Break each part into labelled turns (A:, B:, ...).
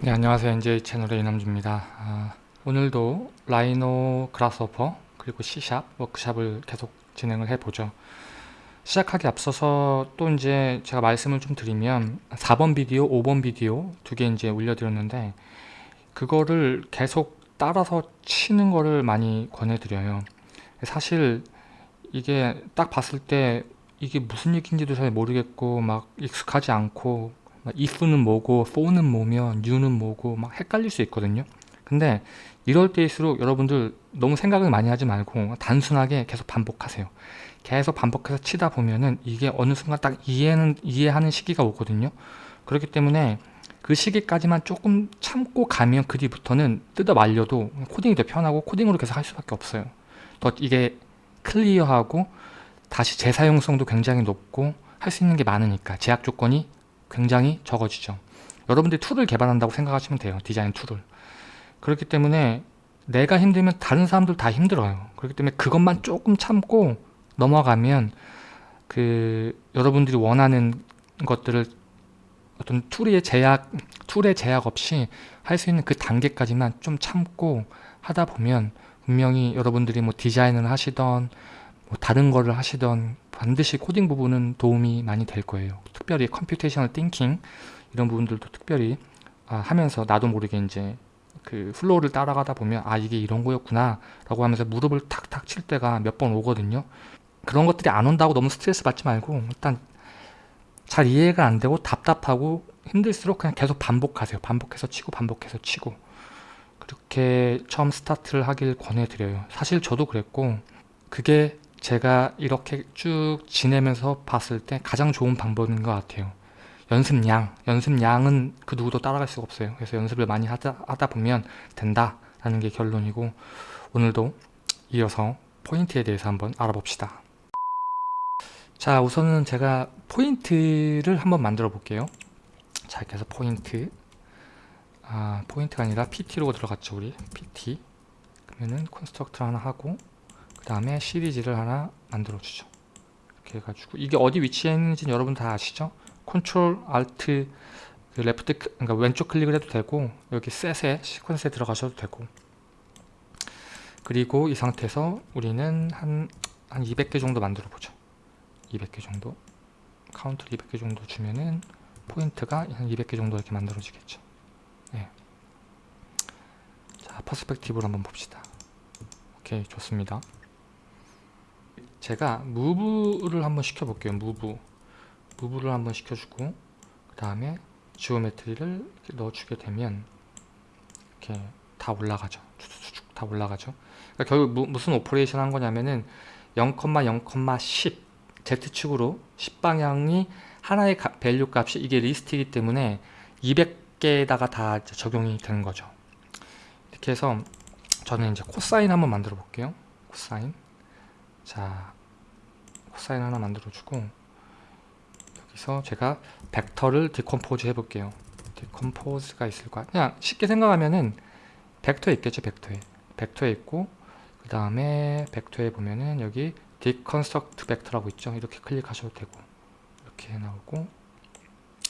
A: 네 안녕하세요. NJ 채널의 이남주입니다. 아, 오늘도 라이노 그라스호퍼 그리고 C샵 워크샵을 계속 진행을 해보죠. 시작하기 앞서서 또 이제 제가 말씀을 좀 드리면 4번 비디오 5번 비디오 두 개 이제 올려드렸는데 그거를 계속 따라서 치는 거를 많이 권해드려요. 사실 이게 딱 봤을 때 이게 무슨 얘기인지도 잘 모르겠고 막 익숙하지 않고 if는 뭐고 for는 뭐며 new는 뭐고 막 헷갈릴 수 있거든요. 근데 이럴 때일수록 여러분들 너무 생각을 많이 하지 말고 단순하게 계속 반복하세요. 계속 반복해서 치다 보면은 이게 어느 순간 딱 이해는 이해하는 시기가 오거든요. 그렇기 때문에 그 시기까지만 조금 참고 가면 그 뒤부터는 뜯어 말려도 코딩이 더 편하고 코딩으로 계속 할 수밖에 없어요. 더 이게 클리어하고 다시 재사용성도 굉장히 높고 할 수 있는 게 많으니까 제약 조건이 굉장히 적어지죠. 여러분들이 tool을 개발한다고 생각하시면 돼요. 디자인 tool을. 그렇기 때문에 내가 힘들면 다른 사람들 다 힘들어요. 그렇기 때문에 그것만 조금 참고 넘어가면 그 여러분들이 원하는 것들을 어떤 tool의 제약 tool의 제약 없이 할 수 있는 그 단계까지만 좀 참고 하다 보면 분명히 여러분들이 뭐 디자인을 하시던 뭐 다른 거를 하시던 반드시 코딩 부분은 도움이 많이 될 거예요. 특별히 computational thinking 이런 부분들도 특별히 아, 하면서 나도 모르게 이제 그 flow를 따라가다 보면 아 이게 이런 거였구나 라고 하면서 무릎을 탁탁 칠 때가 몇 번 오거든요. 그런 것들이 안 온다고 너무 스트레스 받지 말고 일단 잘 이해가 안 되고 답답하고 힘들수록 그냥 계속 반복하세요. 반복해서 치고 반복해서 치고. 그렇게 처음 스타트를 하길 권해드려요. 사실 저도 그랬고 그게 제가 이렇게 쭉 지내면서 봤을 때 가장 좋은 방법인 것 같아요. 연습량, 연습량은 그 누구도 따라갈 수가 없어요. 그래서 연습을 많이 하다, 하다 보면 된다 라는 게 결론이고 오늘도 이어서 포인트에 대해서 한번 알아봅시다. 자 우선은 제가 포인트를 한번 만들어 볼게요. 자 이렇게 해서 포인트. 아 포인트가 아니라 PT로 들어갔죠 우리. PT 그러면은 construct 하나 하고 그 다음에 시리즈를 하나 만들어 주죠. 이렇게 해가지고 이게 어디 위치에 있는지 여러분 다 아시죠? control alt 그 left 그러니까 왼쪽 클릭을 해도 되고 여기 set에 sequence에 들어가셔도 되고. 그리고 이 상태에서 우리는 한, 한 200개 정도 만들어 보죠. 200개 정도. 카운트 200개 정도 주면은 포인트가 한 200개 정도 이렇게 만들어지겠죠. 네. 자 perspective로 한번 봅시다. 오케이 좋습니다 제가 move를 한번 시켜볼게요 move. move를 한번 시켜주고 그 다음에 geometry를 넣어주게 되면 이렇게 다 올라가죠. 쭉쭉쭉 다 올라가죠. 그러니까 결국 무, 무슨 operation 한 거냐면은 0,0,10 Z축으로 10방향이 하나의 가, value 값이 이게 리스트이기 때문에 200개에다가 다 적용이 되는 거죠. 이렇게 해서 저는 이제 코사인 한번 만들어 볼게요. 코사인. 자 코사인 하나 만들어 주고 여기서 제가 벡터를 decompose 해 볼게요. decompose가 있을 거야 그냥 쉽게 생각하면은 벡터에 있겠죠 벡터에. 벡터에 있고 그 다음에 벡터에 보면은 여기 deconstruct vector라고 있죠? 이렇게 클릭하셔도 되고 이렇게 나오고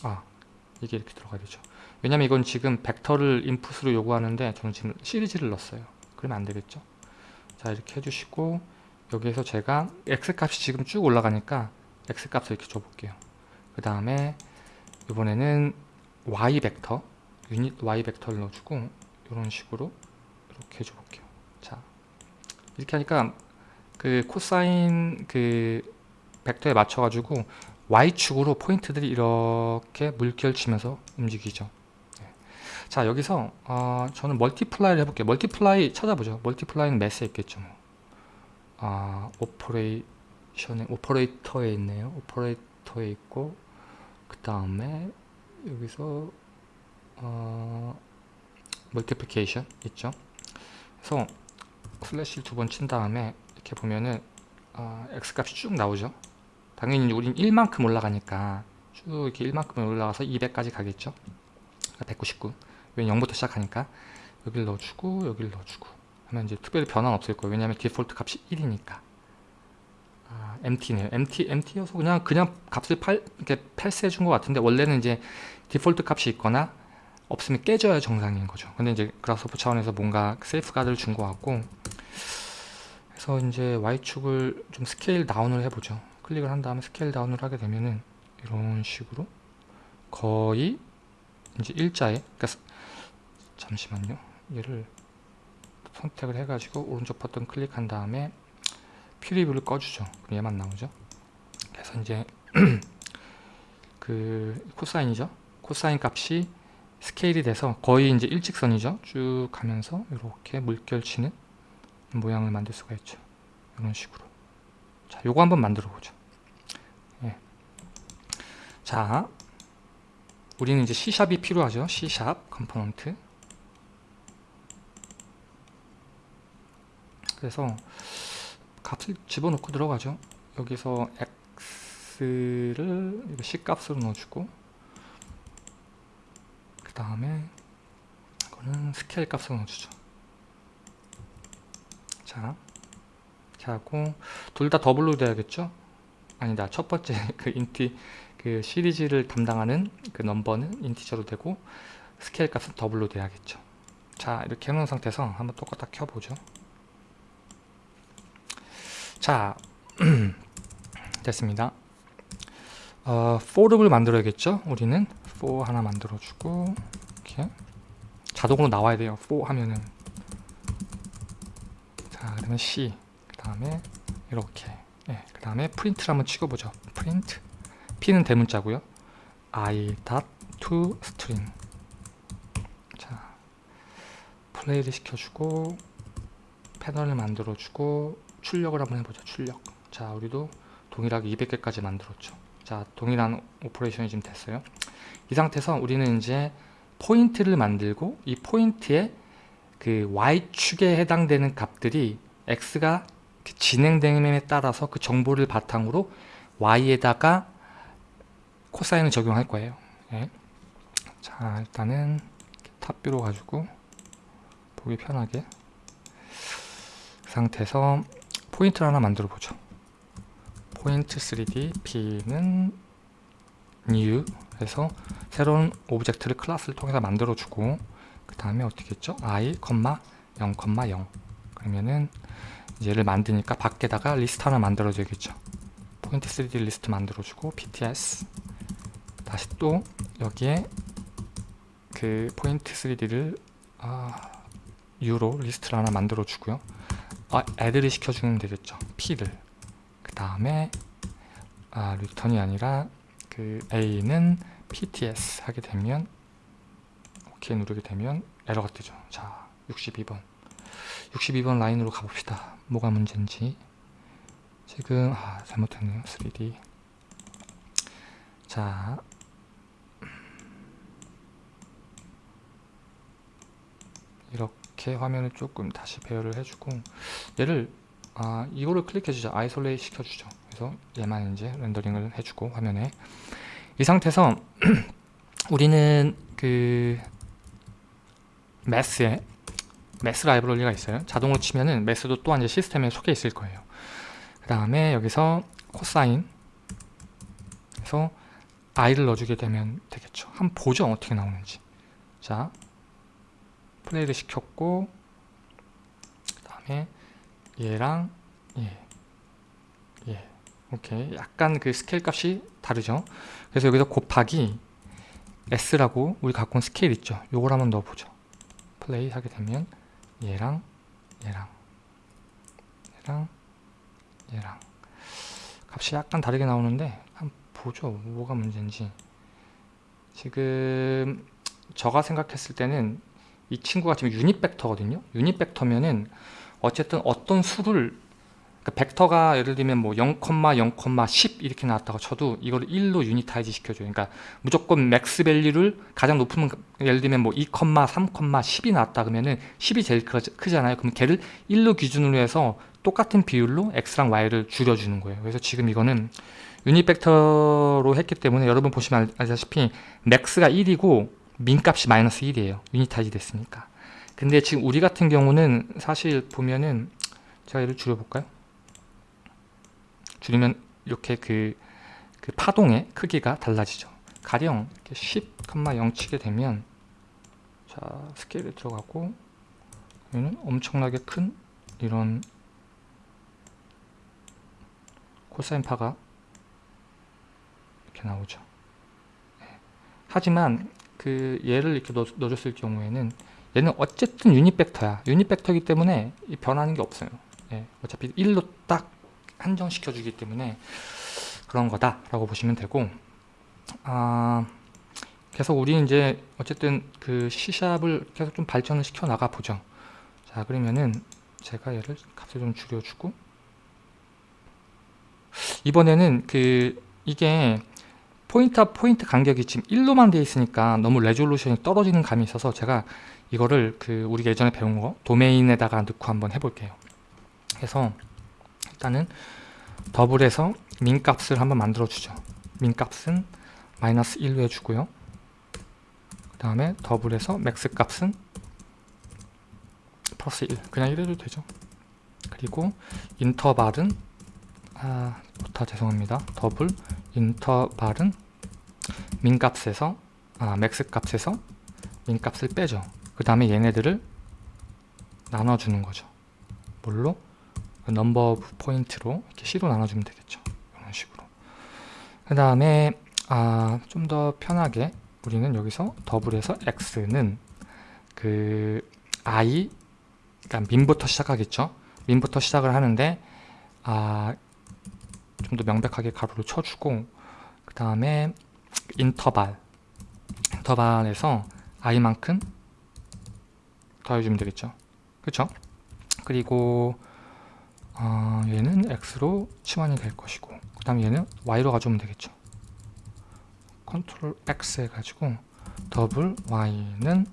A: 아 이게 이렇게 들어가야 되죠. 왜냐면 이건 지금 벡터를 input으로 요구하는데 저는 지금 시리즈를 넣었어요. 그러면 안 되겠죠? 자 이렇게 해주시고 여기에서 제가 x값이 지금 쭉 올라가니까 x값을 이렇게 줘볼게요. 그 다음에 이번에는 y 벡터 유닛 y 벡터를 넣어주고 이런 식으로 이렇게 해줘볼게요. 자 이렇게 하니까 그 코사인 그 벡터에 맞춰 가지고 y축으로 포인트들이 이렇게 물결치면서 움직이죠. 네. 자 여기서 어, 저는 multiply를 해볼게요. multiply 찾아보죠. multiply는 math에 있겠죠 뭐. 아, operation에 operator에 있네요. operator에 있고 그 다음에 여기서 어, multiplication 있죠. 그래서 슬래시 두 번 친 다음에 이렇게 보면은 어, x 값이 쭉 나오죠. 당연히 우린 1만큼 올라가니까 쭉 이렇게 1만큼 올라가서 200까지 가겠죠. 199. 왜 0부터 시작하니까 여기를 넣어주고 여기를 넣어주고 하면 이제 특별히 변화는 없을 거예요. 왜냐하면 디폴트 값이 1이니까. 아, empty네요. empty, empty여서 그냥 그냥 값을 팔, 이렇게 패스해 준 것 같은데 원래는 이제 디폴트 값이 있거나 없으면 깨져야 정상인 거죠 근데 이제 Grasshopper 차원에서 뭔가 세이프 가드를 준 것 같고 그래서 이제 Y축을 좀 scale down을 해보죠 클릭을 한 다음에 scale down을 하게 되면은 이런 식으로 거의 이제 일자에 그러니까 잠시만요 얘를 선택을 해가지고 오른쪽 버튼 클릭한 다음에 preview를 꺼주죠. 그럼 얘만 나오죠. 그래서 이제 그 코사인이죠. 코사인 값이 스케일이 돼서 거의 이제 일직선이죠. 쭉 가면서 이렇게 물결치는 모양을 만들 수가 있죠. 이런 식으로. 자 요거 한번 만들어 보죠. 예. 자 우리는 이제 C샵이 필요하죠. C샵 컴포넌트 그래서 값을 집어넣고 들어가죠. 여기서 x를 C 값으로 넣어주고 그 다음에 이거는 스케일 값으로 넣어주죠. 자 하고 둘 다 double로 돼야겠죠? 아니다. 첫 번째 그 inte 그 시리즈를 담당하는 그 넘버는 integer로 되고 스케일 값은 double로 돼야겠죠. 자 이렇게 해놓은 상태에서 한번 똑같아 켜보죠 자 됐습니다. 어, for를 만들어야겠죠? 우리는 for 하나 만들어주고 이렇게. 자동으로 나와야 돼요 for 하면은. 자 그러면 c 그 다음에 이렇게. 네, 그 다음에 프린트를 한번 찍어보죠. 프린트 p는 대문자고요. i dot ToString. 자 플레이를 시켜주고 패널을 만들어주고 출력을 한번 해보죠 출력. 자 우리도 동일하게 200개까지 만들었죠. 자 동일한 operation이 지금 됐어요. 이 상태에서 우리는 이제 포인트를 만들고 이 포인트에 그 y축에 해당되는 값들이 x가 진행됨에 따라서 그 정보를 바탕으로 y에다가 코사인을 적용할 거예요. 예. 자 일단은 top view로 가지고 보기 편하게 그 상태에서 포인트를 하나 만들어 보죠. 포인트 3D P는 new 해서 새로운 object를 클래스를 통해서 만들어 주고 그 다음에 어떻게 했죠? i, 0, 0 그러면은 얘를 만드니까 밖에다가 리스트 하나 만들어 줘야겠죠. 포인트 3D 리스트 만들어 주고 pts 다시 또 여기에 그 포인트 3D를 아, u로 리스트를 하나 만들어 주고요 아, add를 시켜주면 되겠죠. P를. 그 다음에 아, return이 아니라 그 a는 pts 하게 되면 오케이 누르게 되면 에러가 뜨죠. 자 62번. 62번 라인으로 가봅시다. 뭐가 문제인지. 지금 아 잘못했네요. 3D 자 이렇게 화면을 조금 다시 배열을 해주고 얘를 아 이거를 클릭해주죠 isolate 시켜주죠. 그래서 얘만 이제 렌더링을 해주고 화면에. 이 상태에서 우리는 그 매스에 매스 라이브러리가 있어요. 자동으로 치면은 Math도 또한 이제 시스템에 속해 있을 거예요. 그 다음에 여기서 코사인. 그래서 i를 넣어주게 되면 되겠죠. 한번 보죠 어떻게 나오는지. 자 플레이를 시켰고 그 다음에 얘랑 얘, 얘. 오케이. 약간 그 스케일 값이 다르죠? 그래서 여기서 곱하기 s라고 우리 갖고 온 스케일 있죠? 요걸 한번 넣어보죠. 플레이 하게 되면 얘랑 얘랑 얘랑 얘랑. 값이 약간 다르게 나오는데 한번 보죠. 뭐가 문제인지. 지금 저가 생각했을 때는 이 친구가 지금 유닛 벡터거든요. 유닛 벡터면은 어쨌든 어떤 수를 그러니까 벡터가 예를 들면 뭐 0,0,10 이렇게 나왔다고 쳐도 이걸 1로 unitize 시켜줘요. 그러니까 무조건 max value를 가장 높으면 예를 들면 뭐 2, 3, 10이 나왔다 그러면은 10이 제일 크잖아요. 그럼 걔를 1로 기준으로 해서 똑같은 비율로 x랑 y를 줄여주는 거예요. 그래서 지금 이거는 유닛 벡터로 했기 때문에 여러분 보시면 알다시피 max가 1이고 min값이 마이너스 1이에요. unitize 됐으니까. 근데 지금 우리 같은 경우는 사실 보면은 제가 얘를 줄여볼까요? 줄이면 이렇게 그, 그 파동의 크기가 달라지죠. 가령 10,0 치게 되면 자 스케일에 들어가고 여기는 엄청나게 큰 이런 코사인 파가 이렇게 나오죠. 네. 하지만 그 얘를 이렇게 넣, 넣어줬을 경우에는 얘는 어쨌든 유닛 벡터야. 유닛 벡터이기 때문에 변하는 게 없어요. 예, 어차피 1로 딱 한정시켜 주기 때문에 그런 거다 라고 보시면 되고 아, 계속 우리 이제 어쨌든 그 C샵을 계속 좀 발전을 시켜 나가 보죠. 자 그러면은 제가 얘를 값을 좀 줄여주고 이번에는 그 이게 포인트와 포인트 간격이 지금 1로만 되어 있으니까 너무 resolution이 떨어지는 감이 있어서 제가 이거를 그 우리가 예전에 배운 거 도메인에다가 넣고 한번 해볼게요. 그래서 일단은 double에서 min 값을 한번 만들어 주죠. min 값은 마이너스 1로 해주고요. 그 다음에 double에서 max 값은 플러스 1 그냥 이래도 되죠. 그리고 interval은 아 부터 죄송합니다. double interval은 min 값에서 아 max 값에서 min 값을 빼죠. 그 다음에 얘네들을 나눠주는 거죠. 뭘로? number of point로 이렇게 C로 나눠주면 되겠죠. 이런 식으로. 그 다음에 아, 좀 더 편하게 우리는 여기서 double에서 x는 그 i 그러니까 min부터 시작하겠죠? min부터 시작을 하는데 아, 좀더 명백하게 괄호를 쳐주고 그 다음에 interval interval에서 i만큼 더해주면 되겠죠. 그쵸? 그리고 어, 얘는 x로 치환이 될 것이고 그 다음 얘는 y로 가져오면 되겠죠. control X 해가지고 double Y는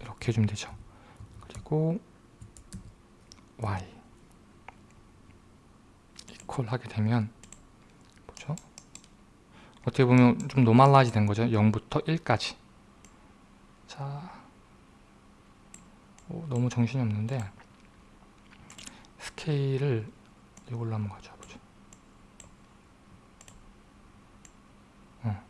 A: 이렇게 해주면 되죠. 그리고 Y equal 하게 되면 뭐죠? 어떻게 보면 좀 normalize 된 거죠? 0부터 1까지. 자 오, 너무 정신이 없는데 스케일을 이걸로 한번 가져보죠 어.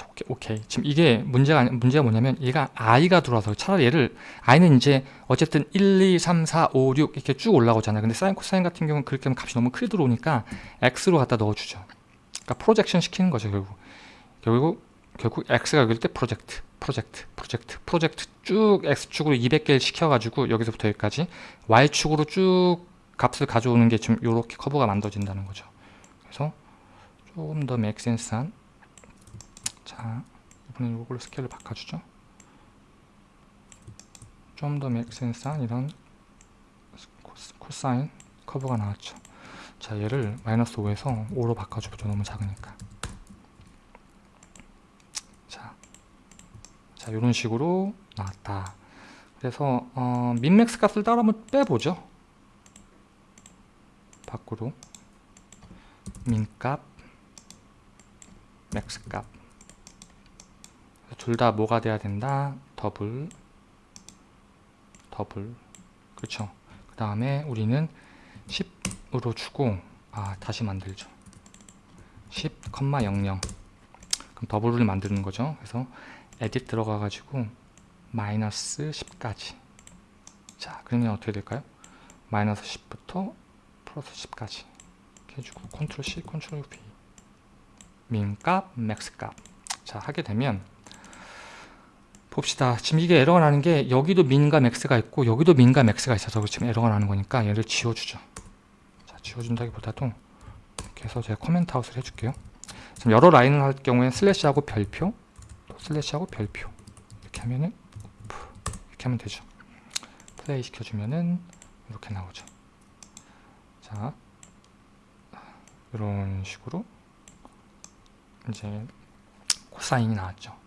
A: 오케이, 오케이. 지금 이게 문제가 문제가 뭐냐면 얘가 i가 들어와서 차라리 얘를 i는 이제 어쨌든 1, 2, 3, 4, 5, 6 이렇게 쭉 올라오잖아요. 근데 사인 코사인 같은 경우는 그렇게 하면 값이 너무 크게 들어오니까 x로 갖다 넣어주죠. 그러니까 projection 시키는 거죠 결국. 결국 결국 x가 여기일 때 project, project, project, project 쭉 x축으로 200개를 시켜가지고 여기서부터 여기까지 y축으로 쭉 값을 가져오는 게 지금 이렇게 커브가 만들어진다는 거죠. 그래서 조금 더 make sense한 자 이번엔 이걸로 스케일을 바꿔주죠. 좀 더 make sense한 이런 코사인 커브가 나왔죠. 자 얘를 마이너스 5에서 5로 바꿔주죠. 너무 작으니까. 자, 자 이런 식으로 나왔다. 그래서 어, min max 값을 따로 한번 빼보죠. 밖으로 min값 max값 둘 다 뭐가 돼야 된다? double. double. 그렇죠. 그 다음에 우리는 10으로 주고 아 다시 만들죠. 10,00 그럼 double을 만드는 거죠. 그래서 edit 들어가 가지고 마이너스 10까지. 자 그러면 어떻게 될까요? 마이너스 10부터 플러스 10까지. 이렇게 해주고 컨트롤 C, 컨트롤 V. 민값, 맥스값. 자 하게 되면 봅시다. 지금 이게 에러가 나는 게 여기도 min과 max가 있고 여기도 min과 max가 있어서 지금 에러가 나는 거니까 얘를 지워주죠. 자 지워준다기보다도 이렇게 해서 제가 comment out을 해줄게요. 지금 여러 라인을 할 경우에 슬래시하고 별표 또 슬래시하고 별표. 이렇게 하면은 이렇게 하면 되죠. 플레이 시켜주면은 이렇게 나오죠. 자, 이런 식으로 이제 코사인이 나왔죠.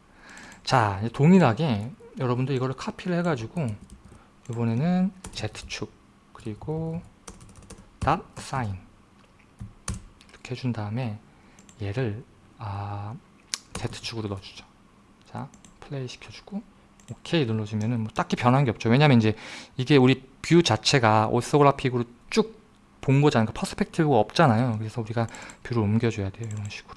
A: 자, 동일하게 여러분도 이거를 카피를 해가지고 이번에는 Z축 그리고 dot 사인 이렇게 해준 다음에 얘를 아, Z축으로 넣어주죠. 자, 플레이 시켜주고 오케이 눌러주면은 뭐 딱히 변한 게 없죠. 왜냐면 이제 이게 우리 view 자체가 오소그라픽으로 쭉 본 거잖아요. 그러니까 perspective가 없잖아요. 그래서 우리가 view를 옮겨줘야 돼요. 이런 식으로.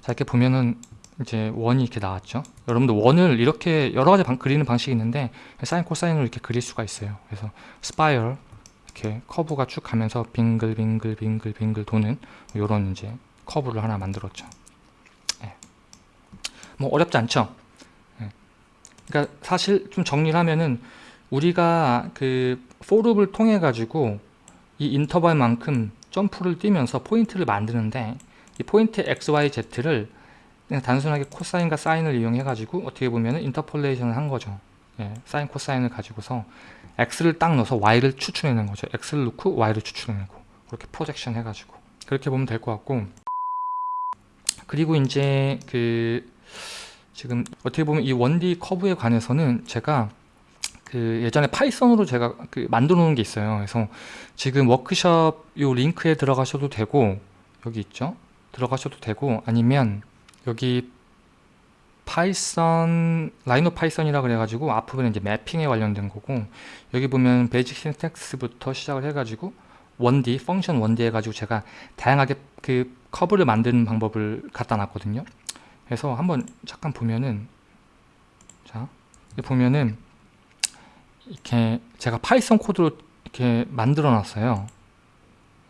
A: 자, 이렇게 보면은 이제 원이 이렇게 나왔죠. 여러분들 원을 이렇게 여러 가지 방, 그리는 방식이 있는데 사인 코사인으로 이렇게 그릴 수가 있어요. 그래서 spiral 이렇게 커브가 쭉 가면서 빙글 빙글 빙글 빙글 도는 이런 이제 커브를 하나 만들었죠. 예. 뭐 어렵지 않죠. 예. 그러니까 사실 좀 정리를 하면은 우리가 그 for loop을 통해 가지고 이 interval만큼 점프를 뛰면서 포인트를 만드는데 이 포인트 x, y, z를 그냥 단순하게 코사인과 사인을 이용해 가지고 어떻게 보면 interpolation을 한 거죠. 예, 사인 코사인을 가지고서 x를 딱 넣어서 y를 추출해낸 거죠. x를 넣고 y를 추출해내고 그렇게 projection 해가지고 그렇게 보면 될 것 같고 그리고 이제 그 지금 어떻게 보면 이 1D 커브에 관해서는 제가 그 예전에 Python으로 제가 그 만들어 놓은 게 있어요. 그래서 지금 워크숍 요 링크에 들어가셔도 되고 여기 있죠. 들어가셔도 되고 아니면 여기 Python Rhino Python이라 그래가지고 앞부분에 이제 mapping에 관련된 거고 여기 보면 basic syntax부터 시작을 해가지고 1D function 1D 해가지고 제가 다양하게 그 커브를 만드는 방법을 갖다 놨거든요. 그래서 한번 잠깐 보면은 자 보면은 이렇게 제가 Python 코드로 이렇게 만들어 놨어요.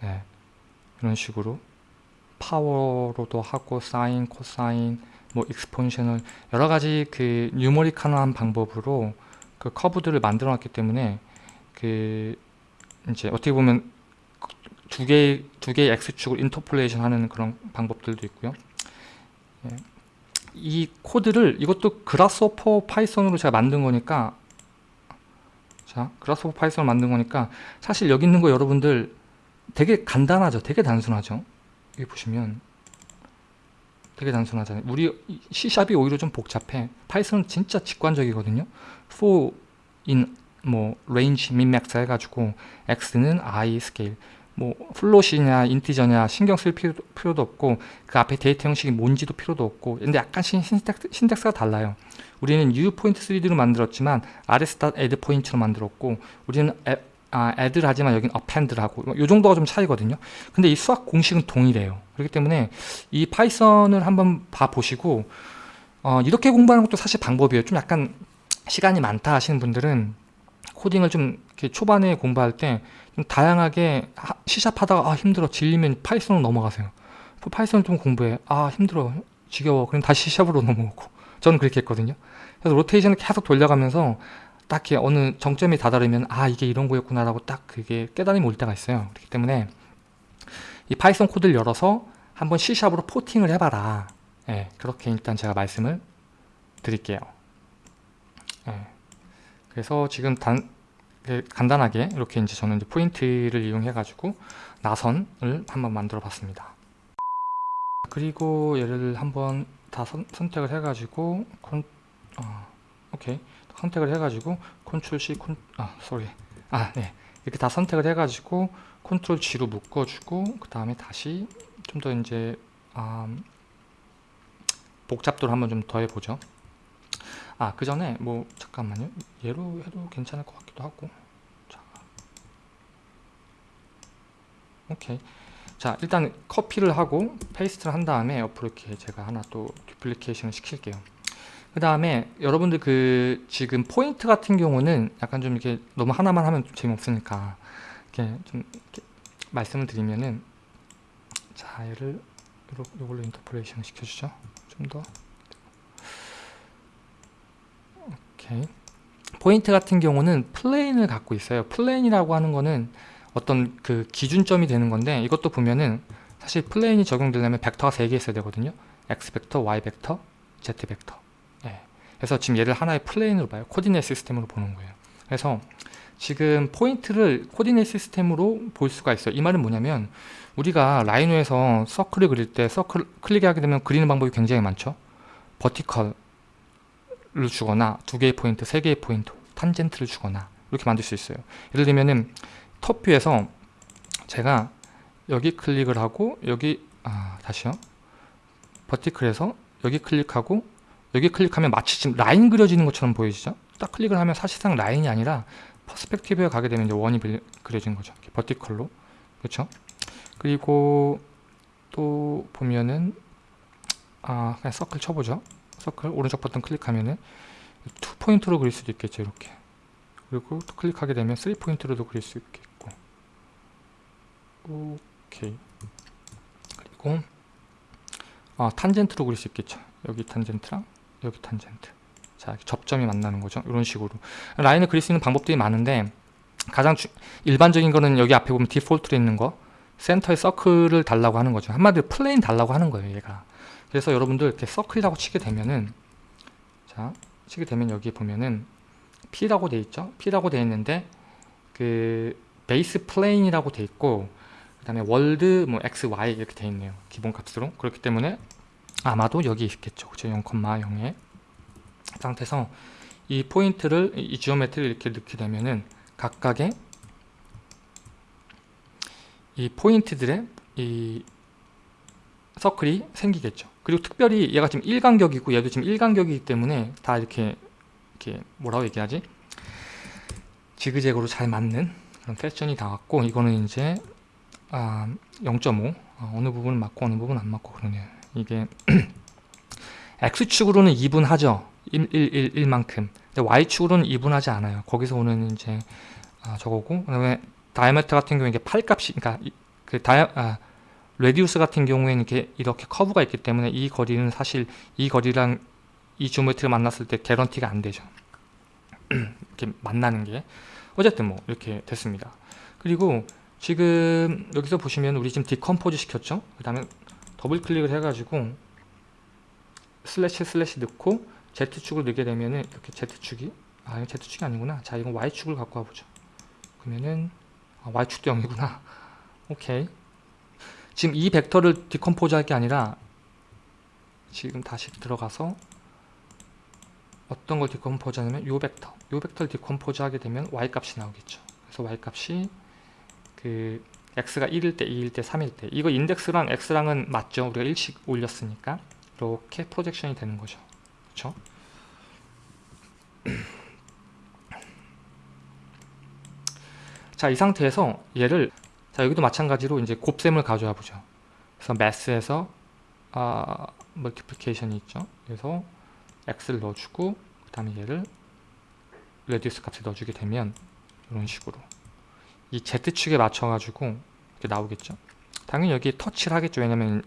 A: 네, 이런 식으로 power로도 하고 사인, 코사인, 뭐 exponential 여러 가지 그 numerical한 방법으로 그 커브들을 만들어 놨기 때문에 그 이제 어떻게 보면 두 개의 두 개의 x축을 interpolation 하는 그런 방법들도 있고요. 예. 이 코드를 이것도 Grasshopper Python으로 제가 만든 거니까 자 Grasshopper Python을 만든 거니까 사실 여기 있는 거 여러분들 되게 간단하죠. 되게 단순하죠. 여기 보시면 되게 단순하잖아요. 우리 C샵이 오히려 좀 복잡해. Python은 진짜 직관적이거든요. for in 뭐 range min max 해가지고 x는 i 스케일 뭐 float이냐 integer냐 신경 쓸 필요, 필요 도 없고 그 앞에 데이터 형식이 뭔지도 필요도 없고 근데 약간 신, syntax, syntax가 달라요. 우리는 new point 3d로 만들었지만 rs.add point로 만들었고 우리는 에, 아, add를 하지만 여기는 append를 하고 이 정도가 좀 차이거든요. 근데 이 수학 공식은 동일해요. 그렇기 때문에 이 Python을 한번 봐보시고 어, 이렇게 공부하는 것도 사실 방법이에요. 좀 약간 시간이 많다 하시는 분들은 코딩을 좀 이렇게 초반에 공부할 때 좀 다양하게 시샵 하다가 아 힘들어 질리면 Python으로 넘어가세요. Python 좀 공부해. 아 힘들어 지겨워. 그럼 다시 시샵으로 넘어오고 저는 그렇게 했거든요. 그래서 로테이션을 계속 돌려가면서 딱히 어느 정점이 다다르면 아 이게 이런 거였구나 라고 딱 그게 깨달음이 올 때가 있어요. 그렇기 때문에 이 Python 코드를 열어서 한번 C샵으로 포팅을 해봐라. 예, 그렇게 일단 제가 말씀을 드릴게요. 예, 그래서 지금 단, 그 간단하게 이렇게 이제 저는 이제 포인트를 이용해 가지고 나선을 한번 만들어 봤습니다. 그리고 얘를 한번 다 선, 택을 해 가지고 콘, 어, 오케이 선택을 해 가지고 컨트롤 C 콘, 아 sorry 아 네 이렇게 다 선택을 해 가지고 컨트롤 G로 묶어주고 그 다음에 다시 좀 더 이제 음, 복잡도를 한번 좀 더 해보죠. 아, 그 전에 뭐 잠깐만요. 얘로 해도 괜찮을 것 같기도 하고. 자. 오케이. 자, 일단 copy를 하고 paste를 한 다음에 옆으로 이렇게 제가 하나 또 duplication을 시킬게요. 그 다음에 여러분들 그 지금 포인트 같은 경우는 약간 좀 이렇게 너무 하나만 하면 좀 재미없으니까 이렇게 좀 이렇게 말씀을 드리면은 자 얘를 이걸로 interpolation 시켜주죠. 좀 더. 오케이. 포인트 같은 경우는 plane을 갖고 있어요. plane이라고 하는 거는 어떤 그 기준점이 되는 건데 이것도 보면은 사실 plane이 적용되려면 벡터가 3개 있어야 되거든요. X 벡터, y 벡터, z 벡터. 예. 그래서 지금 얘를 하나의 plane으로 봐요 coordinate system으로 보는 거예요 그래서 지금 포인트를 coordinate system으로 볼 수가 있어요. 이 말은 뭐냐면 우리가 Rhino에서 서클을 그릴 때 서클 클릭하게 되면 그리는 방법이 굉장히 많죠. vertical을 주거나 두 개의 포인트, 세 개의 포인트, 탄젠트를 주거나 이렇게 만들 수 있어요. 예를 들면은 top view에서 제가 여기 클릭을 하고 여기 아 다시요. vertical에서 여기 클릭하고 여기 클릭하면 마치 지금 라인 그려지는 것처럼 보이시죠? 딱 클릭을 하면 사실상 라인이 아니라 perspective에 가게 되면 이제 원이 그려진 거죠. vertical로. 그렇죠? 그리고 또 보면은 아 그냥 서클 쳐보죠 서클 오른쪽 버튼 클릭하면은 two point로 그릴 수도 있겠죠 이렇게 그리고 또 클릭하게 되면 3 포인트로도 그릴 수 있겠고 오케이 그리고 아 탄젠트로 그릴 수 있겠죠 여기 탄젠트랑 여기 탄젠트. 자 접점이 만나는 거죠. 이런 식으로. 라인을 그릴 수 있는 방법들이 많은데 가장 주, 일반적인 거는 여기 앞에 보면 디폴트로 있는 거 센터에 서클을 달라고 하는 거죠. 한마디로 plane 달라고 하는 거예요 얘가. 그래서 여러분들 이렇게 서클이라고 치게 되면은 자 치게 되면 여기 보면은 P라고 돼 있죠? P라고 돼 있는데 그 base plane이라고 돼 있고 그 다음에 world 뭐 x, y 이렇게 돼 있네요 기본 값으로. 그렇기 때문에 아마도 여기 있겠죠 그죠 0,0의 상태에서 이 포인트를 이 geometry를 이렇게 넣게 되면은 각각의 이 포인트들의 이 서클이 생기겠죠. 그리고 특별히 얘가 지금 일간격이고 얘도 지금 일간격이기 때문에 다 이렇게 이렇게 뭐라고 얘기하지? 지그재그로 잘 맞는 그런 패션이 나왔고 이거는 이제 아, 0.5 아, 어느 부분은 맞고 어느 부분은 안 맞고 그러네요. 이게 X축으로는 2분 하죠. 1, 1, 1, 1 만큼. 근데 Y축으로는 2분 하지 않아요. 거기서 오는 이제 아, 저거고 그 다음에 diameter 같은 경우에 이게 8값이 그러니까 그 dia 아, radius 같은 경우에는 이렇게 이렇게 커브가 있기 때문에 이 거리는 사실 이 거리랑 이 geometry가 만났을 때 guarantee가 안 되죠. 이렇게 만나는 게 어쨌든 뭐 이렇게 됐습니다. 그리고 지금 여기서 보시면 우리 지금 decompose 시켰죠. 그 다음에 더블 클릭을 해가지고 슬래시 슬래시 넣고 Z축을 넣게 되면은 이렇게 Z축이 아 Z축이 아니구나. 자 이건 Y축을 갖고 와보죠. 그러면은 아, Y축도 0이구나. 오케이. 지금 이 벡터를 decompose 할 게 아니라 지금 다시 들어가서 어떤 걸 decompose 하냐면 요 벡터 요 벡터를 decompose 하게 되면 y 값이 나오겠죠 그래서 y 값이 그 x가 1일 때 2일 때 3일 때. 이거 인덱스랑 x랑은 맞죠? 우리가 1씩 올렸으니까. 이렇게 projection이 되는 거죠. 그렇죠 자 이 상태에서 얘를 자 여기도 마찬가지로 이제 곱셈을 가져와 보죠. 그래서 math에서 아 multiplication이 있죠? 그래서 x를 넣어주고 그 다음에 얘를 radius 값에 넣어주게 되면 이런 식으로 이 z축에 맞춰 가지고 이렇게 나오겠죠? 당연히 여기 터치를 하겠죠. 왜냐면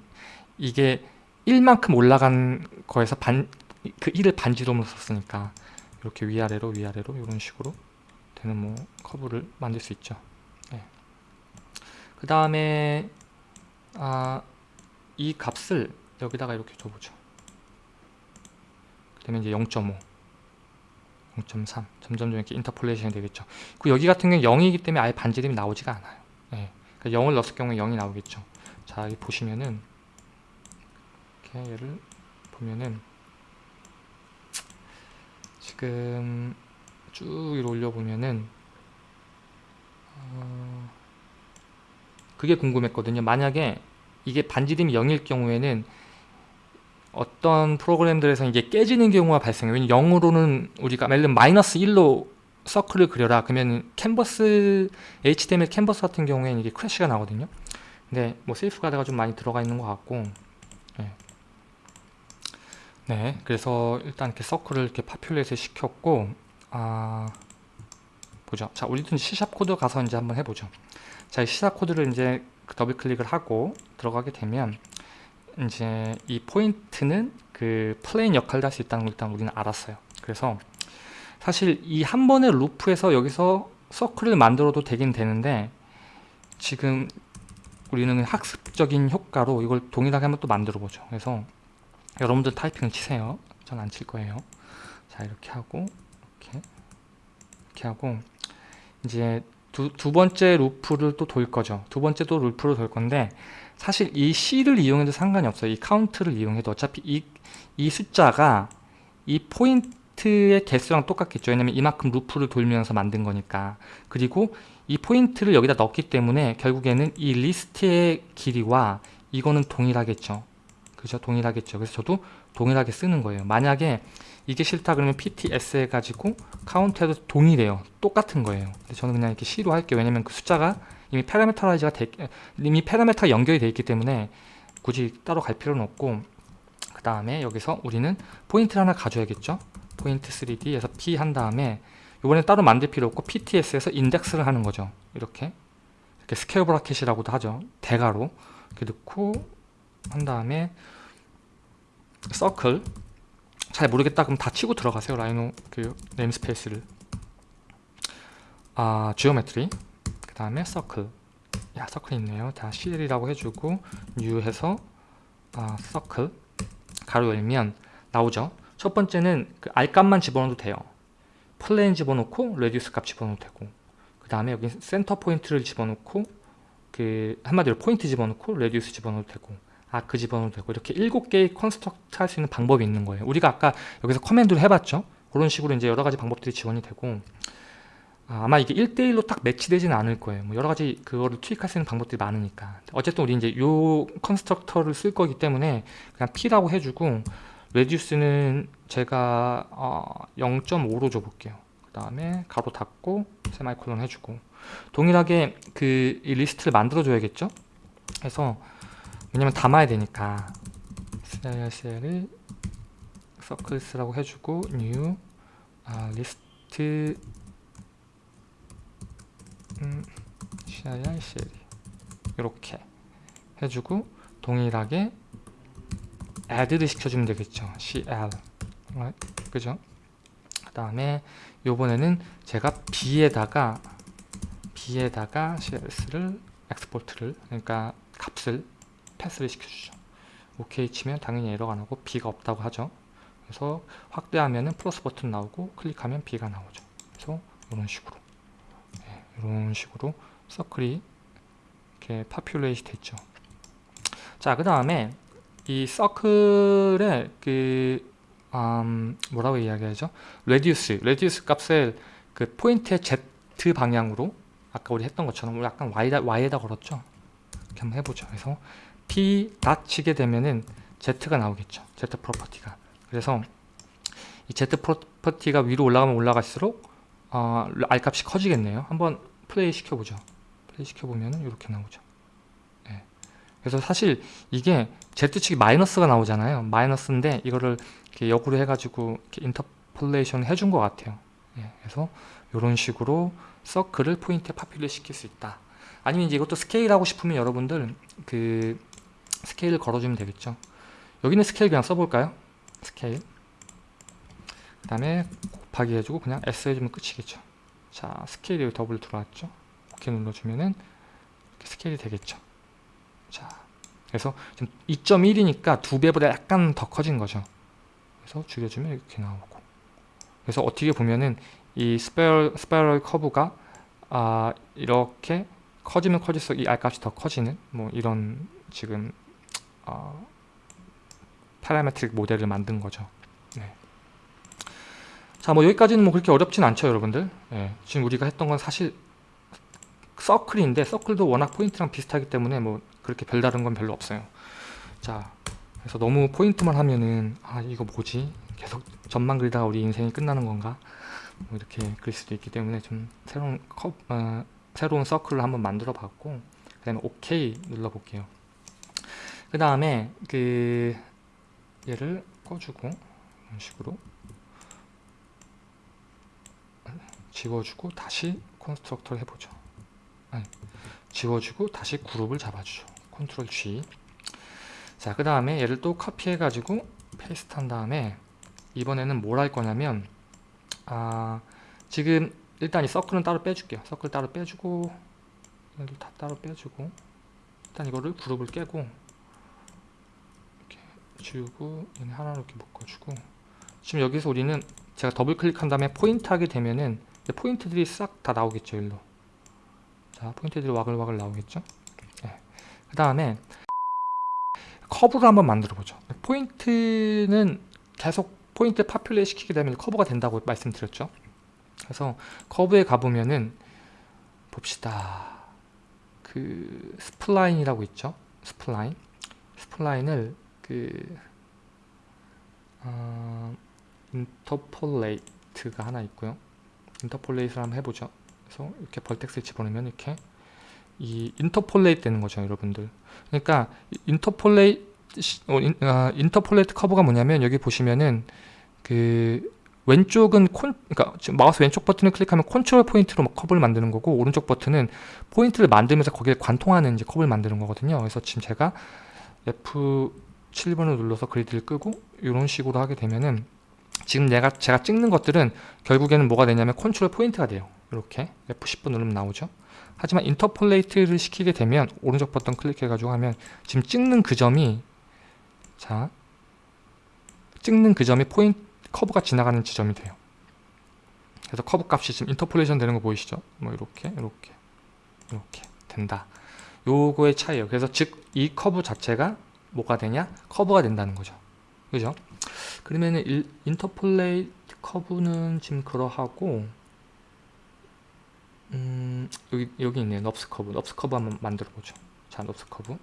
A: 이게 1만큼 올라간 거에서 반, 그 1을 반지름으로 썼으니까 이렇게 위아래로 위아래로 이런 식으로 되는 뭐 커브를 만들 수 있죠. 네. 그 다음에 아, 이 값을 여기다가 이렇게 줘보죠. 그러면 이제 0.5 0.3 점점 이렇게 인터폴레이션이 되겠죠. 그 여기 같은 경우는 0이기 때문에 아예 반지름이 나오지가 않아요. 네. 그러니까 0을 넣었을 경우에 0이 나오겠죠. 자 여기 보시면은 이렇게 얘를 보면은 지금 쭉 위로 올려보면은 어... 그게 궁금했거든요. 만약에 이게 반지름이 0일 경우에는 어떤 프로그램들에서 이게 깨지는 경우가 발생해요. 왜냐면 0으로는 우리가 예를 들면 마이너스 1로 서클을 그려라. 그러면 캔버스, HTML 캔버스 같은 경우에는 이게 crash가 나거든요. 근데 뭐 safeguard가 좀 많이 들어가 있는 것 같고 네. 네 그래서 일단 이렇게 서클을 이렇게 populate 시켰고 아 보죠. 자 우리도 C샵 코드 가서 이제 한번 해보죠. 자 C샵 코드를 이제 더블 클릭을 하고 들어가게 되면 이제 이 포인트는 그 plane 역할을 할수 있다는 걸 일단 우리는 알았어요. 그래서 사실 이 한 번의 루프에서 여기서 서클을 만들어도 되긴 되는데 지금 우리는 학습적인 효과로 이걸 동일하게 한번 또 만들어 보죠. 그래서 여러분들 타이핑을 치세요. 전 안 칠 거예요. 자 이렇게 하고 이렇게 이렇게 하고 이제 두, 두 번째 루프를 또 돌 거죠. 두 번째 또 루프를 돌 건데 사실 이 C를 이용해도 상관이 없어요. 이 카운트를 이용해도 어차피 이, 이 숫자가 이 포인트의 개수랑 똑같겠죠. 왜냐면 이만큼 루프를 돌면서 만든 거니까. 그리고 이 포인트를 여기다 넣기 때문에 결국에는 이 리스트의 길이와 이거는 동일하겠죠. 그죠? 동일하겠죠. 그래서 저도 동일하게 쓰는 거예요. 만약에 이게 싫다 그러면 pts 해가지고 카운트해도 동일해요. 똑같은 거예요. 근데 저는 그냥 이렇게 C로 할게요. 왜냐면 그 숫자가 이미 parameterize가 돼, 이미 파라메터가 연결이 되어 있기 때문에 굳이 따로 갈 필요는 없고 그그 다음에 여기서 우리는 포인트를 하나 가져야겠죠? 포인트 3D에서 P 한 다음에 이번엔 따로 만들 필요 없고 PTS에서 인덱스를 하는 거죠. 이렇게. 이렇게 square bracket이라고도 하죠. 대괄호. 이렇게 넣고 한 다음에 서클. 잘 모르겠다. 그럼 다 치고 들어가세요. 라이노 그 namespace를. 아 geometry 그 다음에 서클. 야 서클 있네요. 다 CL이라고 해주고 new 해서 아 서클. 가로 열면 나오죠. 첫 번째는 그 R값만 집어넣어도 돼요. plane 집어넣고 radius 값 집어넣어도 되고 그 다음에 여기 센터 포인트를 집어넣고 그 한마디로 포인트 집어넣고 radius 집어넣어도 되고 아크 집어넣어도 되고 이렇게 7개의 construct 할 수 있는 방법이 있는 거예요. 우리가 아까 여기서 command를 해봤죠? 그런 식으로 이제 여러 가지 방법들이 지원이 되고 아, 아마 이게 1대1로 딱 매치되지는 않을 거예요. 뭐 여러 가지 그거를 투입할 수 있는 방법들이 많으니까. 어쨌든 우리 이제 요 constructor를 쓸 거기 때문에 그냥 P라고 해주고 radius는 제가 어, 0.5로 줘볼게요. 그 다음에 가로 닫고 세마이콜론 해주고. 동일하게 그 이 리스트를 만들어 줘야겠죠? 그래서 왜냐면 담아야 되니까. CLCL을 circles라고 해주고 new 아, 리스트 음, CICL 이렇게 해주고 동일하게 add를 시켜주면 되겠죠. CL. Right? 그죠? 그 다음에 요번에는 제가 B에다가 B에다가 CLS를 export를 그러니까 값을 패스를 시켜주죠. OK 치면 당연히 에러가 나고 B가 없다고 하죠. 그래서 확대하면은 플러스 버튼 나오고 클릭하면 B가 나오죠. 그래서 이런 식으로. 네, 이런 식으로 서클이 이렇게 populate 됐죠. 자 그 다음에 이 서클의 그 음, 뭐라고 이야기하죠? radius radius 값을 그 포인트의 Z 방향으로 아까 우리 했던 것처럼 약간 Y에다, Y에다 걸었죠? 이렇게 한번 해보죠. 그래서 P 닷 치게 되면은 Z가 나오겠죠. Z property가. 그래서 이 Z property가 위로 올라가면 올라갈수록 어, R 값이 커지겠네요. 한번 플레이 시켜보죠. 플레이 시켜보면 이렇게 나오죠. 네. 그래서 사실 이게 Z축이 마이너스가 나오잖아요. 마이너스인데 이거를 이렇게 역으로 해가지고 이렇게 interpolation 해준 것 같아요. 네. 그래서 이런 식으로 서클을 포인트에 populate 시킬 수 있다. 아니면 이제 이것도 스케일 하고 싶으면 여러분들 그 스케일을 걸어주면 되겠죠. 여기는 스케일 그냥 써볼까요? 스케일. 그 다음에 곱하기 해주고 그냥 S 해주면 끝이겠죠. 자 스케일이 더블 들어왔죠? 오케이 눌러주면은 이렇게 스케일이 되겠죠. 자 그래서 지금 2.1이니까 두 배보다 약간 더 커진 거죠. 그래서 줄여주면 이렇게 나오고. 그래서 어떻게 보면은 이 spiral, spiral 커브가 아 이렇게 커지면 커질수록 이 R값이 더 커지는 뭐 이런 지금 어, parametric 모델을 만든 거죠. 네. 자 뭐 여기까지는 뭐 그렇게 어렵진 않죠 여러분들. 네. 지금 우리가 했던 건 사실 서클인데 서클도 워낙 포인트랑 비슷하기 때문에 뭐 그렇게 별다른 건 별로 없어요. 자 그래서 너무 포인트만 하면은 아 이거 뭐지? 계속 점만 그리다가 우리 인생이 끝나는 건가? 뭐 이렇게 그릴 수도 있기 때문에 좀 새로운 컵, 어, 새로운 서클을 한번 만들어 봤고 그 다음에 OK 눌러 볼게요. 그 다음에 그 얘를 꺼주고 이런 식으로 지워주고 다시 constructor를 해보죠. 아니, 지워주고 다시 그룹을 잡아주죠. 컨트롤 G. 자그 다음에 얘를 또 카피해 가지고 paste 한 다음에 이번에는 뭘 할 거냐면 아 지금 일단 이 서클은 따로 빼줄게요. 서클 따로 빼주고 얘도 다 따로 빼주고 일단 이거를 그룹을 깨고 이렇게 지우고 얘네 하나로 이렇게 묶어주고. 지금 여기서 우리는 제가 더블 클릭한 다음에 포인트 하게 되면은 포인트들이 싹 다 나오겠죠 일로. 자 포인트들이 와글와글 나오겠죠? 네. 그 다음에 커브를 한번 만들어 보죠. 포인트는 계속 포인트 populate 시키게 되면 커브가 된다고 말씀드렸죠? 그래서 커브에 가보면은 봅시다. 그 spline이라고 있죠? spline? spline을 그 어, interpolate가 하나 있고요 interpolate를 한번 해보죠 그래서 이렇게 vertex를 집어넣으면 이렇게 이 interpolate 되는 거죠 여러분들 그러니까 interpolate 시- 어, 인, 아, interpolate 커브가 뭐냐면 여기 보시면은 그 왼쪽은 콘 그러니까 지금 마우스 왼쪽 버튼을 클릭하면 컨트롤 포인트로 막 커브를 만드는 거고 오른쪽 버튼은 포인트를 만들면서 거기에 관통하는 이제 커브를 만드는 거거든요. 그래서 지금 제가 F7번을 눌러서 그리드를 끄고 이런 식으로 하게 되면은 지금 내가 제가 찍는 것들은 결국에는 뭐가 되냐면 컨트롤 포인트가 돼요. 이렇게 F10번 누르면 나오죠. 하지만 interpolate를 시키게 되면 오른쪽 버튼 클릭해가지고 하면 지금 찍는 그 점이 자 찍는 그 점이 포인트 커브가 지나가는 지점이 돼요. 그래서 커브 값이 지금 interpolation 되는 거 보이시죠? 뭐 이렇게 이렇게 이렇게 된다. 요거의 차이예요. 그래서 즉 이 커브 자체가 뭐가 되냐? 커브가 된다는 거죠. 그죠? 그러면은 일- interpolate 커브는 지금 그러하고 음, 여기 여기 있네요. NURBS 커브. NURBS 커브 한번 만들어 보죠. 자, NURBS 커브.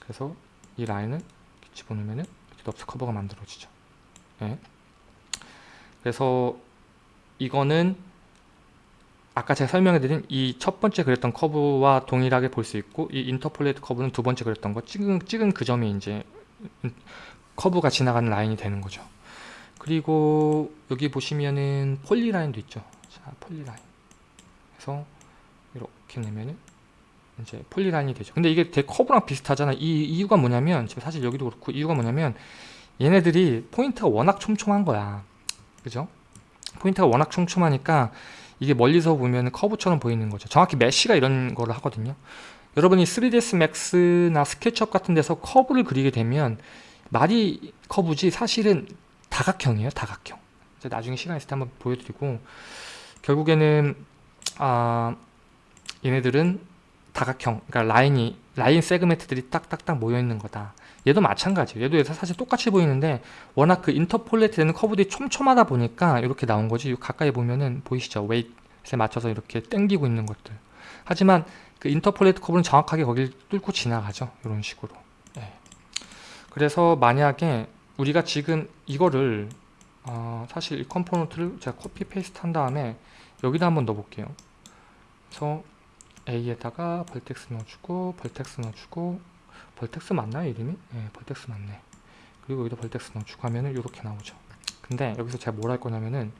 A: 그래서 이 라인을 이렇게 집어넣으면은 이렇게 NURBS 커브가 만들어지죠. 예. 그래서 이거는 아까 제가 설명해드린 이 첫 번째 그렸던 커브와 동일하게 볼 수 있고 이 interpolate 커브는 두 번째 그렸던 거 찍은, 찍은 그 점이 이제 커브가 지나가는 라인이 되는 거죠. 그리고 여기 보시면은 polyline도 있죠. 자, polyline. 그래서 이렇게 내면은 이제 polyline이 되죠. 근데 이게 되게 커브랑 비슷하잖아. 이 이유가 뭐냐면 지금 사실 여기도 그렇고 이유가 뭐냐면 얘네들이 포인트가 워낙 촘촘한 거야. 그죠? 포인트가 워낙 촘촘하니까 이게 멀리서 보면 커브처럼 보이는 거죠. 정확히 mesh가 이런 거를 하거든요. 여러분이 3ds max나 SketchUp 같은 데서 커브를 그리게 되면 말이 커브지 사실은 다각형이에요. 다각형. 나중에 시간 있을 때 한번 보여드리고 결국에는 아 얘네들은 다각형, 그러니까 라인이 line segment들이 딱딱딱 모여 있는 거다. 얘도 마찬가지예요. 얘도 사실 똑같이 보이는데 워낙 그 interpolate 되는 커브들이 촘촘하다 보니까 이렇게 나온 거지. 요 가까이 보면은 보이시죠? weight에 맞춰서 이렇게 당기고 있는 것들. 하지만 그 interpolate 커브는 정확하게 거기를 뚫고 지나가죠. 이런 식으로. 예. 그래서 만약에 우리가 지금 이거를 어, 사실 이 컴포넌트를 제가 copy paste 한 다음에 여기다 한번 넣어볼게요. 그래서 A에다가 vertex 넣어주고 vertex 넣어주고 vertex 맞나요 이름이? 네 vertex 맞네 그리고 여기다 vertex 넣어주고 하면은 이렇게 나오죠 근데 여기서 제가 뭘 할 거냐면은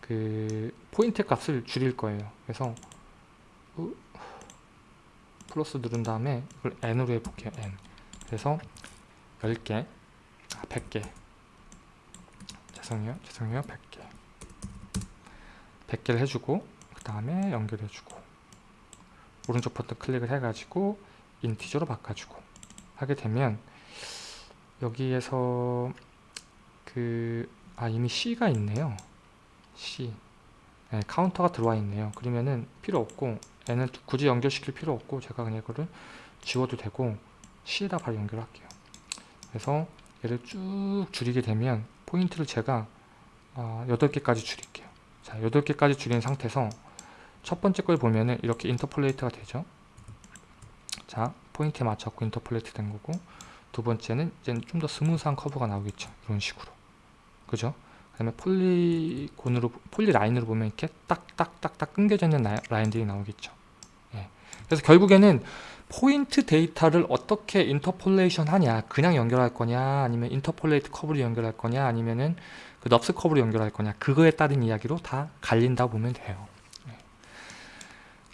A: 그 포인트 값을 줄일 거예요 그래서 어, 플러스 누른 다음에 이걸 n으로 해볼게요 n 그래서 10개. 아 100개. 죄송해요. 죄송해요. 100개. 100개를 해주고 그 다음에 연결해주고 오른쪽 버튼 클릭을 해가지고 인티저로 바꿔주고 하게 되면 여기에서 그 아 이미 C가 있네요. C. 네, 카운터가 들어와 있네요. 그러면은 필요 없고 얘는 굳이 연결시킬 필요 없고 제가 그냥 이거를 지워도 되고 C에다 바로 연결할게요 그래서 얘를 쭉 줄이게 되면 포인트를 제가 어, 8개까지 줄일게요 자 8개까지 줄인 상태에서 첫 번째 걸 보면은 이렇게 interpolate가 되죠. 자, 포인트에 맞췄고 interpolate 된 거고 두 번째는 이제 좀 더 smooth한 커브가 나오겠죠. 이런 식으로. 그죠? 그 다음에 polygon으로, polyline으로 보면 이렇게 딱딱딱딱 끊겨져 있는 라- 라인들이 나오겠죠. 예. 그래서 결국에는 포인트 데이터를 어떻게 interpolation 하냐? 그냥 연결할 거냐? 아니면 interpolate 커브를 연결할 거냐? 아니면은 그 NURBS 커브를 연결할 거냐? 그거에 따른 이야기로 다 갈린다 보면 돼요.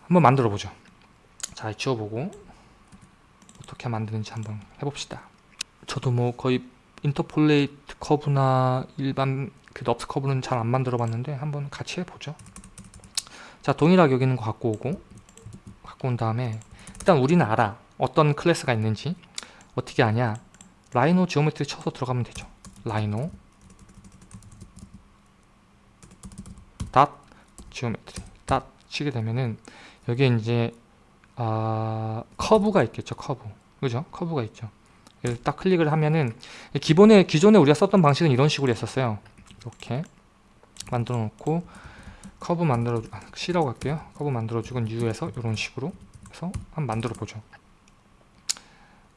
A: 한번 만들어 보죠. 자 지워보고 어떻게 만드는지 한번 해봅시다. 저도 뭐 거의 interpolate 커브나 일반 그 NURBS 커브는 잘 안 만들어 봤는데 한번 같이 해보죠. 자 동일하게 여기 있는 거 갖고 오고 갖고 온 다음에 일단 우리는 알아 어떤 클래스가 있는지 어떻게 아냐? Rhino Geometry 쳐서 들어가면 되죠. Rhino dot Geometry dot 치게 되면은 여기에 이제 아, 커브가 있겠죠 커브 그죠? 커브가 있죠. 딱 클릭을 하면은 기본에 기존에 우리가 썼던 방식은 이런 식으로 했었어요. 이렇게 만들어 놓고 커브 만들어 아, C라고 할게요. 커브 만들어 주고 U에서 이런 식으로 해서 한번 만들어 보죠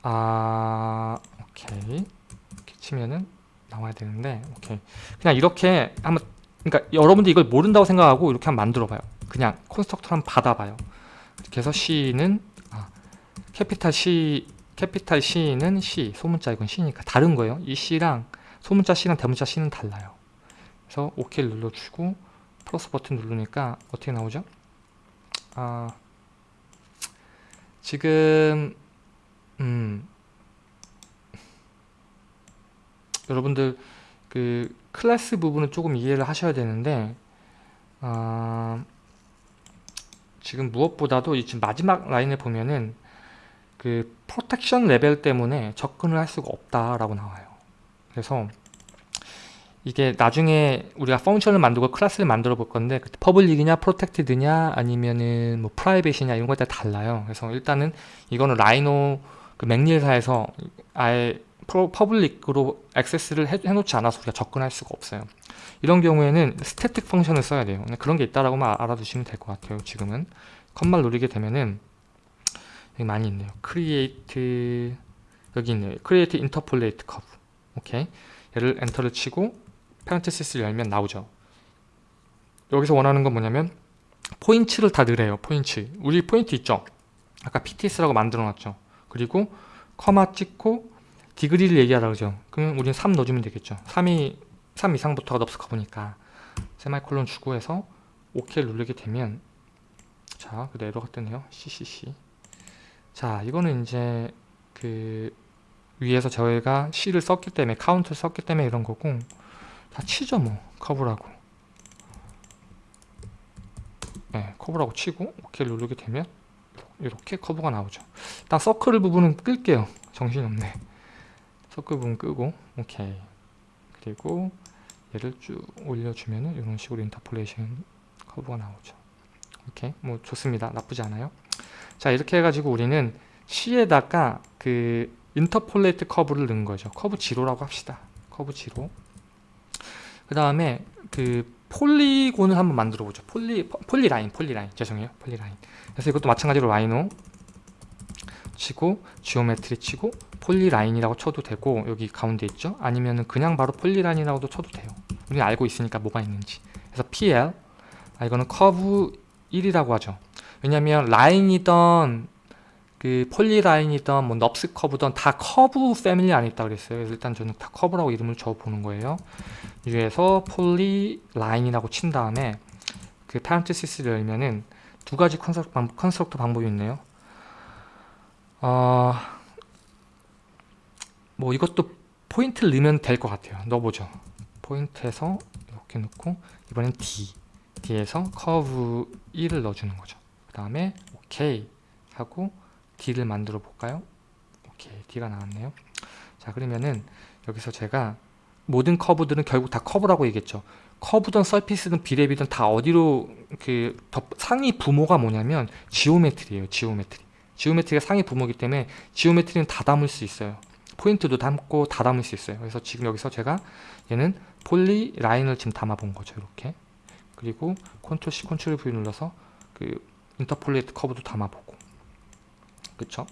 A: 아 오케이 이렇게 치면은 나와야 되는데 오케이 그냥 이렇게 한번 그러니까 여러분들 이걸 모른다고 생각하고 이렇게 한번 만들어 봐요 그냥 constructor 한번 받아봐요. 이렇게 해서 C는 아, capital C capital C는 C, 소문자 이건 C니까 다른 거예요. 이 C랑 소문자 C랑 대문자 C는 달라요. 그래서 OK를 눌러주고 플러스 버튼 누르니까 어떻게 나오죠? 아, 지금 음, 여러분들 그 클래스 부분은 조금 이해를 하셔야 되는데 아, 지금 무엇보다도 이 지금 마지막 라인을 보면은 그 protection 레벨 때문에 접근을 할 수가 없다라고 나와요. 그래서 이게 나중에 우리가 function을 만들고 클래스를 만들어 볼 건데 public이냐 protected냐 아니면은 뭐 private이냐 이런 거에 따라 달라요. 그래서 일단은 이거는 Rhino 그 McNeel사에서 아예 public으로 액세스를 해, 해놓지 않아서 우리가 접근할 수가 없어요. 이런 경우에는 static function을 써야 돼요. 그런 게 있다라고만 알아두시면 될 것 같아요. 지금은 점만 누르게 되면은 여기 많이 있네요. create 여기 있네요. create interpolate curve. 오케이. 얘를 엔터를 치고 parenthesis를 열면 나오죠. 여기서 원하는 건 뭐냐면 포인트를 다 넣으래요. 포인트. 우리 포인트 있죠? 아까 PTS라고 만들어 놨죠. 그리고 커마 찍고 degree를 얘기하라 그러죠. 그럼 우리는 3 넣어주면 되겠죠. 3이 3 이상부터가 NURBS 커브니까 semicolon 주고 해서 OK를 누르게 되면 자, 그 에러가 뜨네요. CCC. 자, 이거는 이제 그 위에서 저희가 C를 썼기 때문에 카운트를 썼기 때문에 이런 거고 다 치죠 뭐. 커브라고. 네, 커브라고 치고 OK를 누르게 되면 이렇게 커브가 나오죠. 일단 서클 부분은 끌게요. 정신없네. 서클 부분 끄고 오케이. 그리고 얘를 쭉 올려주면은 이런 식으로 interpolation 커브가 나오죠. 오케이. 뭐 좋습니다. 나쁘지 않아요. 자 이렇게 해가지고 우리는 C에다가 그 interpolate 커브를 넣은 거죠. 커브 zero라고 합시다. 커브 지로 그 다음에 그 polygon을 한번 만들어 보죠. poly polyline polyline. 죄송해요. polyline. 그래서 이것도 마찬가지로 Rhino 치고 Geometry 치고 polyline이라고 쳐도 되고 여기 가운데 있죠? 아니면은 그냥 바로 polyline이라고도 쳐도 돼요. 우리는 알고 있으니까 뭐가 있는지. 그래서 PL 아 이거는 커브 1이라고 하죠. 왜냐면 라인이던 그 polyline이던 뭐 NURBS 커브든 다 커브 패밀리 안에 있다 그랬어요. 그래서 일단 저는 다 커브라고 이름을 줘 보는 거예요. 위에서 polyline이라고 친 다음에 그 parenthesis를 열면은 두 가지 constructor, 방법, constructor 방법이 있네요. 어, 뭐 이것도 포인트를 넣으면 될 것 같아요. 넣어보죠. 포인트에서 이렇게 넣고 이번엔 D. D에서 커브 1을 넣어주는 거죠. 그 다음에 OK 하고 D를 만들어 볼까요? 오케이 D가 나왔네요. 자 그러면은 여기서 제가 모든 커브들은 결국 다 커브라고 얘기했죠. 커브든 surface든 Brep이든 다 어디로 그 상위 부모가 뭐냐면 geometry예요 geometry. geometry가 상위 부모이기 때문에 geometry는 다 담을 수 있어요. 포인트도 담고 다 담을 수 있어요. 그래서 지금 여기서 제가 얘는 polyline을 지금 담아 본 거죠 이렇게. 그리고 컨트롤 C 컨트롤 V 눌러서 그 interpolate 커브도 담아 보고 그쵸?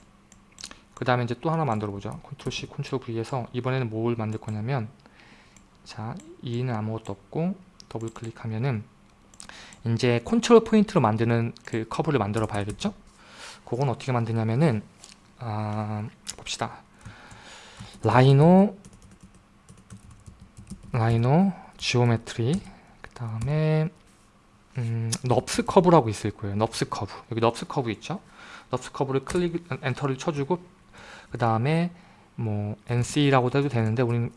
A: 그 다음에 이제 또 하나 만들어 보죠. 컨트롤 C 컨트롤 V에서 이번에는 뭘 만들 거냐면 자 2는 아무것도 없고 더블 클릭하면은 이제 컨트롤 포인트로 만드는 그 커브를 만들어 봐야겠죠? 그건 어떻게 만드냐면은 아, 봅시다. Rhino Rhino Geometry 그 다음에 음, NURBS 커브라고 있을 거예요. NURBS 커브. 여기 NURBS 커브 있죠 NURBS 커브를 클릭 엔터를 쳐주고 그 다음에 뭐 NC라고도 해도 되는데 우리는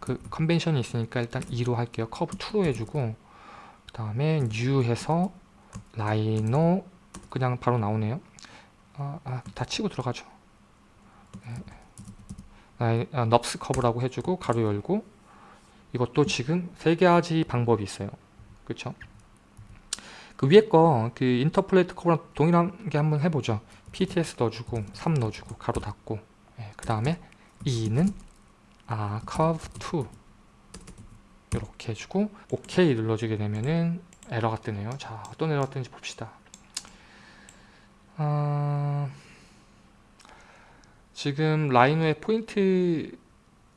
A: 그 convention이 있으니까 일단 2로 할게요. 커브 2로 해주고 그 다음에 new 해서 Rhino 그냥 바로 나오네요. 아, 아, 다 치고 들어가죠. 네. 아, NURBS 커브라고 해주고 괄호 열고 이것도 지금 세 가지 방법이 있어요. 그쵸 그 위에 거 그 interpolate 커브랑 동일하게 한번 해보죠. PTS 넣어주고 3 넣어주고 괄호 닫고. 네, 그 다음에 2는 아 커브 2 이렇게 해주고 OK 눌러주게 되면은 에러가 뜨네요. 자 어떤 에러가 뜨는지 봅시다. 어... 지금 라이노의 포인트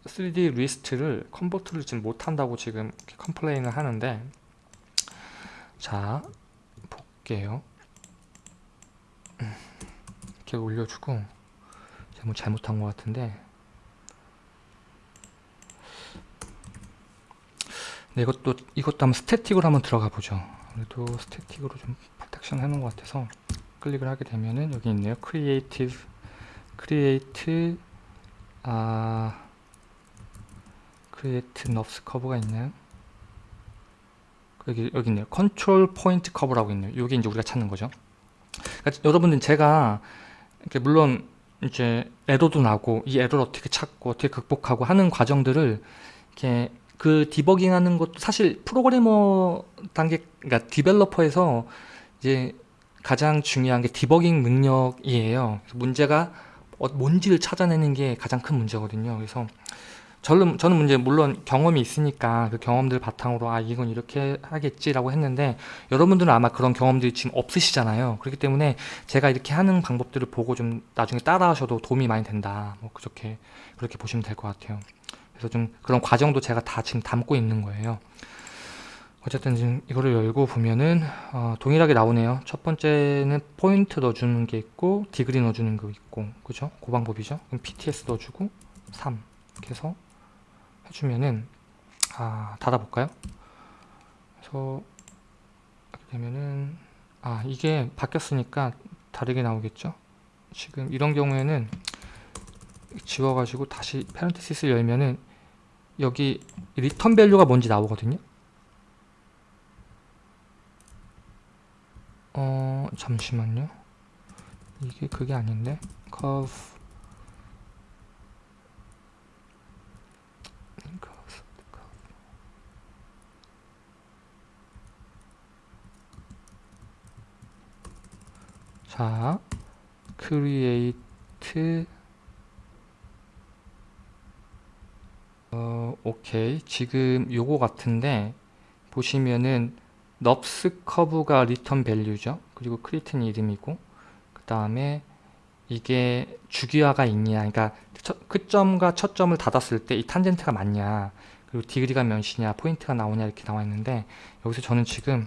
A: 3D 리스트를 컨버트를 지금 못한다고 지금 complain을 하는데 자 볼게요 이렇게 올려주고 제가 뭐 잘못한 것 같은데 네, 이것도 이것도 한번 static으로 한번 들어가 보죠. 그래도 static으로 좀 protection 해놓은 것 같아서 클릭을 하게 되면은 여기 있네요. creative create 아 create NURBS curve가 있나요? 여기 여기 있네요. control point curve라고 있네요. 이게 이제 우리가 찾는 거죠. 그러니까 여러분들 제가 이렇게 물론 이제 에러도 나고 이 에러를 어떻게 찾고 어떻게 극복하고 하는 과정들을 이렇게 그 디버깅 하는 것도 사실 프로그래머 단계 그러니까 디벨로퍼에서 이제 가장 중요한 게 디버깅 능력이에요. 문제가 어, 뭔지를 찾아내는 게 가장 큰 문제거든요. 그래서 저는 저는 이제 물론 경험이 있으니까 그 경험들 바탕으로 아 이건 이렇게 하겠지라고 했는데 여러분들은 아마 그런 경험들이 지금 없으시잖아요. 그렇기 때문에 제가 이렇게 하는 방법들을 보고 좀 나중에 따라 하셔도 도움이 많이 된다. 뭐 그렇게 그렇게 보시면 될 것 같아요. 그래서 좀 그런 과정도 제가 다 지금 담고 있는 거예요. 어쨌든 지금 이거를 열고 보면은 어, 동일하게 나오네요. 첫 번째는 포인트 넣어주는 게 있고 디그리 넣어주는 거 있고 그죠? 그 방법이죠. 그럼 PTS 넣어주고 3 이렇게 해서 해주면은 아 닫아볼까요? 그래서 이렇게 되면은 아 이게 바뀌었으니까 다르게 나오겠죠? 지금 이런 경우에는 지워가지고 다시 parenthesis를 열면은 여기 return value가 뭔지 나오거든요. 어 잠시만요. 이게 그게 아닌데 curve 자, create 어, 오케이. 지금 요거 같은데 보시면은 NURBS curve가 return value죠. 그리고 create는 이름이고 그 다음에 이게 주기화가 있냐 그러니까 첫, 끝점과 첫 점을 닫았을 때 이 탄젠트가 맞냐 그리고 degree가 몇이냐 포인트가 나오냐 이렇게 나와 있는데 여기서 저는 지금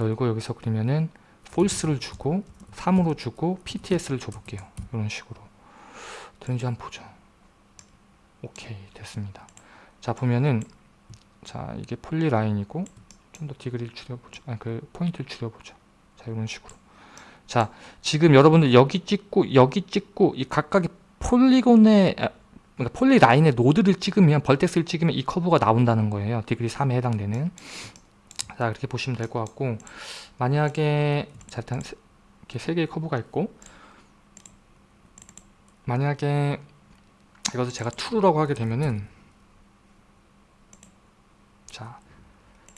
A: 열고 여기서 그러면은 false를 주고 3으로 주고 PTS를 줘볼게요. 이런 식으로. 되는지 한번 보죠. 오케이 됐습니다. 자 보면은 자 이게 polyline이고 좀 더 degree를 줄여보죠. 아니 그 포인트를 줄여보죠. 자 이런 식으로. 자 지금 여러분들 여기 찍고 여기 찍고 이 각각의 폴리곤의 아, 그러니까 polyline의 노드를 찍으면 vertex를 찍으면 이 커브가 나온다는 거예요. degree 3에 해당되는. 자 그렇게 보시면 될 것 같고 만약에 자 일단 이렇게 세 개의 커브가 있고 만약에 이것을 제가 true라고 하게 되면은 자,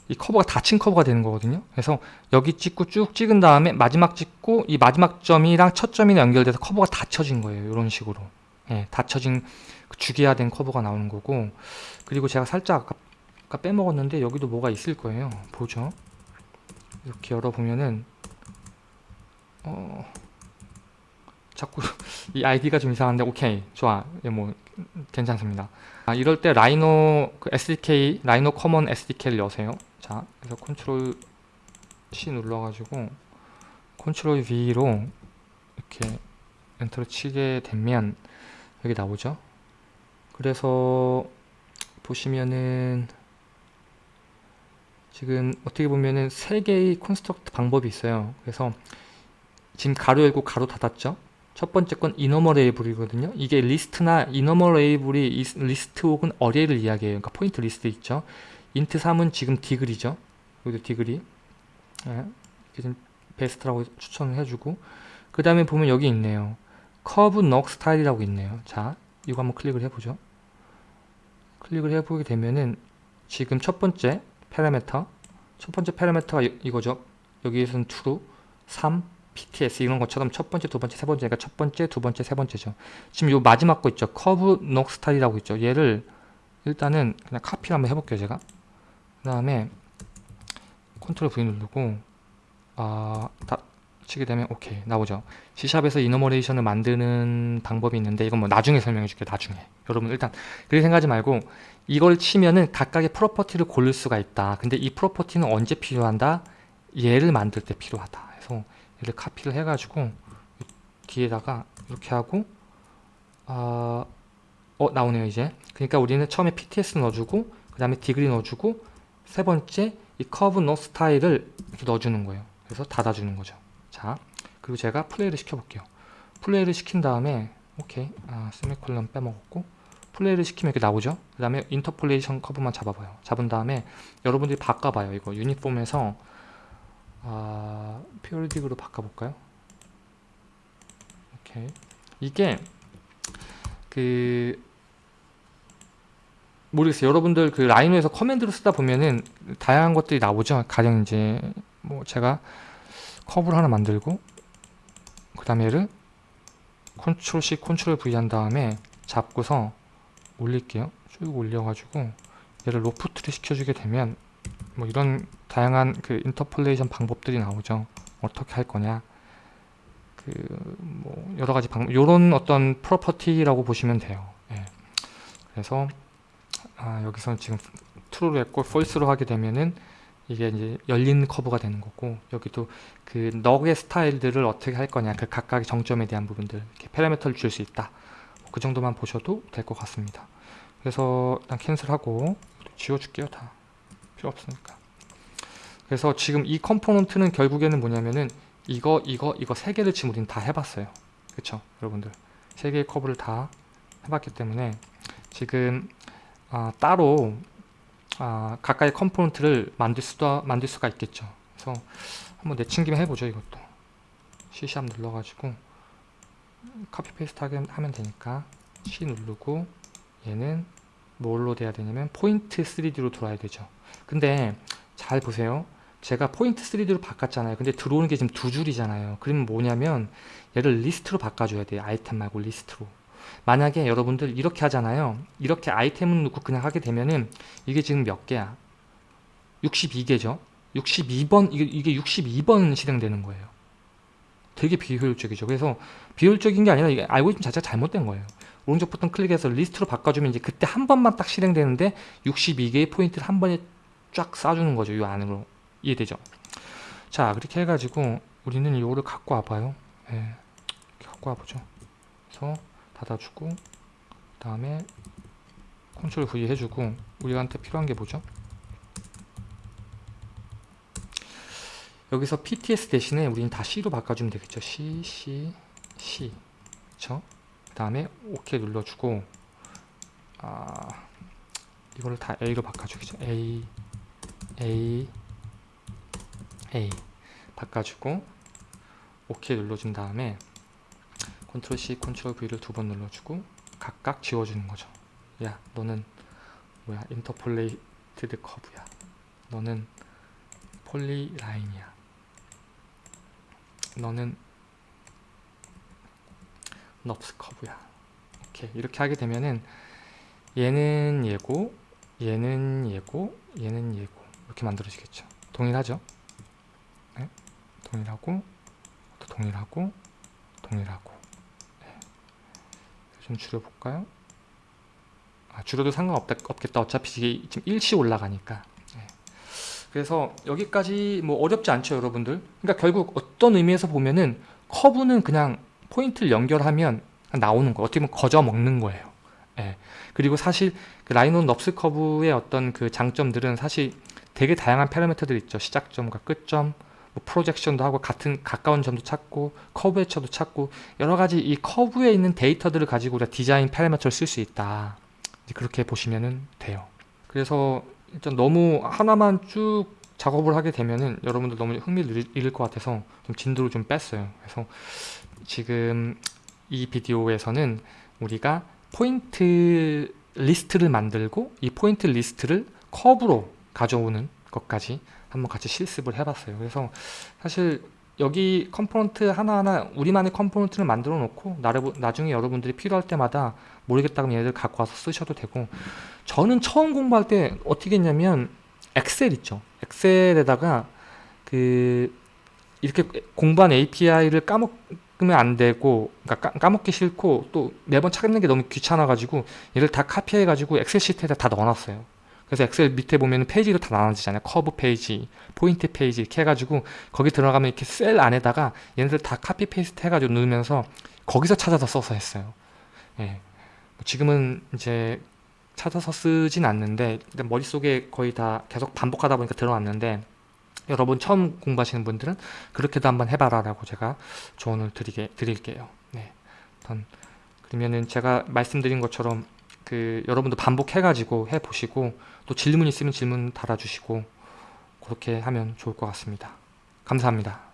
A: 이 커버가 닫힌 커버가 되는 거거든요. 그래서 여기 찍고 쭉 찍은 다음에 마지막 찍고 이 마지막 점이랑 첫 점이 연결돼서 커버가 닫혀진 거예요. 이런 식으로. 예, 닫혀진 그 주기화된 커버가 나오는 거고 그리고 제가 살짝 아까, 아까 빼먹었는데 여기도 뭐가 있을 거예요. 보죠. 이렇게 열어보면은 어... 자꾸 이 아이디가 좀 이상한데 오케이 좋아. 예, 뭐 괜찮습니다. 아, 이럴 때 라이노 그 SDK 라이노 common SDK를 여세요. 자 그래서 컨트롤 C 눌러가지고 컨트롤 V로 이렇게 엔터를 치게 되면 여기 나오죠? 그래서 보시면은 지금 어떻게 보면은 세 개의 construct 방법이 있어요. 그래서 지금 가로 열고 가로 닫았죠 첫 번째 건 enumerable이거든요. 이게 리스트나 enumerable이 리스트 혹은 array를 이야기해요. 그러니까 포인트 리스트 있죠. int 3은 지금 degree죠. 여기도 degree. 네. 지금 베스트라고 추천을 해주고 그 다음에 보면 여기 있네요. curve knot style이라고 있네요. 자, 이거 한번 클릭을 해보죠. 클릭을 해보게 되면은 지금 첫 번째 파라메터 첫 번째 파라메터가 이거죠. 여기에서는 true, 3, PTS 이런 것처럼 첫 번째, 두 번째, 세 번째가 첫 번째, 두 번째, 세 번째죠. 지금 요 마지막 거 있죠. curve knot style이라고 있죠. 얘를 일단은 그냥 카피를 한번 해볼게요. 제가. 그 다음에 컨트롤 V 누르고 아, 다 치게 되면 오케이 나오죠. C샵에서 이너머레이션을 만드는 방법이 있는데 이건 뭐 나중에 설명해 줄게요. 나중에. 여러분 일단 그렇게 생각하지 말고 이걸 치면은 각각의 property를 고를 수가 있다. 근데 이 property는 언제 필요한다? 얘를 만들 때 필요하다. 얘를 카피를 해가지고 뒤에다가 이렇게 하고 아, 어 나오네요 이제. 그러니까 우리는 처음에 PTS 넣어주고 그 다음에 degree 넣어주고 세 번째 이 curve knot style을 이렇게 넣어주는 거예요. 그래서 닫아주는 거죠. 자 그리고 제가 플레이를 시켜볼게요. 플레이를 시킨 다음에 오케이. 아 세미콜론 빼먹었고 플레이를 시키면 이렇게 나오죠? 그 다음에 interpolation curve만 잡아봐요. 잡은 다음에 여러분들이 바꿔봐요. 이거 uniform에서 아 periodic으로 바꿔볼까요? 오케이. 이게 그 모르겠어요. 여러분들 그 라이노에서 command로 쓰다 보면은 다양한 것들이 나오죠. 가령 이제 뭐 제가 커브를 하나 만들고 그 다음에 얘를 컨트롤 C 컨트롤 V 한 다음에 잡고서 올릴게요. 쭉 올려가지고 얘를 loft를 시켜주게 되면 뭐 이런 다양한 그 interpolation 방법들이 나오죠. 어떻게 할 거냐. 그 뭐 여러 가지 방법 요런 어떤 property라고 보시면 돼요. 예. 그래서 아 여기서는 지금 true로 했고 false로 하게 되면은 이게 이제 열린 커브가 되는 거고 여기도 그 넉의 스타일들을 어떻게 할 거냐 그 각각의 정점에 대한 부분들 이렇게 파라미터를 줄 수 있다. 그 정도만 보셔도 될 것 같습니다. 그래서 일단 캔슬하고 지워줄게요 다 필요 없으니까. 그래서 지금 이 component는 결국에는 뭐냐면은 이거 이거 이거 세 개를 지금 우리는 다 해봤어요. 그쵸 여러분들? 세 개의 커브를 다 해봤기 때문에 지금 아, 따로 아, 각각의 component를 만들 수도 만들 수가 있겠죠. 그래서 한번 내친김에 해보죠 이것도. C샵 눌러가지고 copy paste 하면 되니까 C 누르고 얘는 뭘로 돼야 되냐면 포인트 3D로 들어와야 되죠 근데 잘 보세요. 제가 포인트 3D로 바꿨잖아요. 근데 들어오는 게 지금 두 줄이잖아요. 그러면 뭐냐면 얘를 리스트로 바꿔줘야 돼요. 아이템 말고 리스트로. 만약에 여러분들 이렇게 하잖아요. 이렇게 아이템을 넣고 그냥 하게 되면은 이게 지금 몇 개야? 62개죠? 62번 이게, 이게 62번 실행되는 거예요. 되게 비효율적이죠. 그래서 비효율적인 게 아니라 이게 알고리즘 자체가 잘못된 거예요. 오른쪽 버튼 클릭해서 리스트로 바꿔주면 이제 그때 한 번만 딱 실행되는데 62개의 포인트를 한 번에 쫙 쏴주는 거죠 이 안으로. 이해되죠? 자 그렇게 해가지고 우리는 이거를 갖고 와봐요. 예, 갖고 와보죠. 그래서 닫아주고 그 다음에 컨트롤 V 해주고 우리한테 필요한 게 뭐죠? 여기서 PTS 대신에 우리는 다 C로 바꿔주면 되겠죠? C, C, C. 그쵸? 그 다음에 OK 눌러주고 아 이거를 다 A로 바꿔주겠죠? A, A, A 바꿔주고 OK 눌러준 다음에 컨트롤 C, 컨트롤 V를 두 번 눌러주고 각각 지워주는 거죠. 야, 너는 뭐야? interpolated curve야. 너는 polyline이야. 너는 넙스 커브야. 오케이. 이렇게 하게 되면은 얘는 얘고, 얘는 얘고, 얘는 얘고 이렇게 만들어지겠죠. 동일하죠? 네? 동일하고, 또 동일하고, 동일하고. 네. 좀 줄여볼까요? 아, 줄여도 상관없겠다. 어차피 지금 일시 올라가니까. 네. 그래서 여기까지 뭐 어렵지 않죠, 여러분들. 그러니까 결국 어떤 의미에서 보면은 커브는 그냥 포인트를 연결하면 나오는 거. 어떻게 보면 거저 먹는 거예요. 예. 그리고 사실 그 Rhino NURBS curve의 어떤 그 장점들은 사실 되게 다양한 파라미터들이 있죠. 시작점과 끝점, 뭐 projection도 하고 같은 가까운 점도 찾고 커브 해처도 찾고 여러 가지 이 커브에 있는 데이터들을 가지고 우리가 디자인 파라미터를 쓸 수 있다. 그렇게 보시면 돼요. 그래서 일단 너무 하나만 쭉 작업을 하게 되면은 여러분들 너무 흥미를 잃을 것 같아서 좀 진도를 좀 뺐어요. 그래서 지금 이 비디오에서는 우리가 포인트 리스트를 만들고 이 포인트 리스트를 커브로 가져오는 것까지 한번 같이 실습을 해봤어요. 그래서 사실 여기 component 하나하나 우리만의 component를 만들어 놓고 나중에 여러분들이 필요할 때마다 모르겠다 면 얘들 갖고 와서 쓰셔도 되고 저는 처음 공부할 때 어떻게 했냐면 엑셀 있죠. 엑셀에다가 그 이렇게 공부한 API를 까먹으면 안 되고 그러니까 까먹기 싫고 또 매번 찾는 게 너무 귀찮아 가지고 얘를 다 카피해 가지고 엑셀 시트에다 다 넣어놨어요. 그래서 엑셀 밑에 보면 페이지로 다 나눠지잖아요. 커브 페이지, 포인트 페이지 이렇게 해가지고 거기 들어가면 이렇게 셀 안에다가 얘네들 다 copy paste 해가지고 넣으면서 거기서 찾아서 써서 했어요. 예. 뭐 지금은 이제 찾아서 쓰진 않는데 일단 머릿속에 거의 다 계속 반복하다 보니까 들어왔는데 여러분 처음 공부하시는 분들은 그렇게도 한번 해봐라 라고 제가 조언을 드리게, 드릴게요 네. 일단 그러면은 제가 말씀드린 것처럼 그 여러분도 반복해 가지고 해 보시고 또 질문 있으면 질문 달아주시고 그렇게 하면 좋을 것 같습니다. 감사합니다